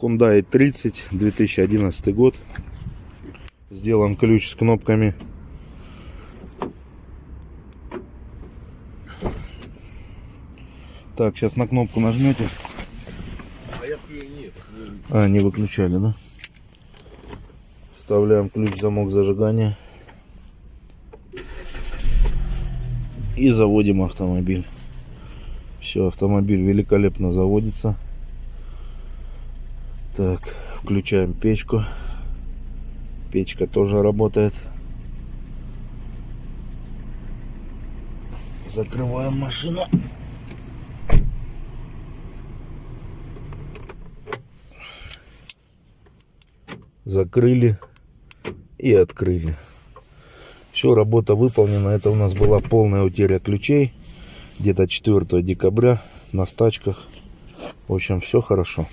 Hyundai 30, 2011 год. Сделан ключ с кнопками. Так, сейчас на кнопку нажмете. А не выключали, да? Вставляем ключ в замок зажигания. И заводим автомобиль. Все, автомобиль великолепно заводится. Так, включаем печку. Печка тоже работает. Закрываем машину. Закрыли и открыли. Все, работа выполнена. Это у нас была полная утеря ключей. Где-то 4 декабря на стачках. В общем, все хорошо.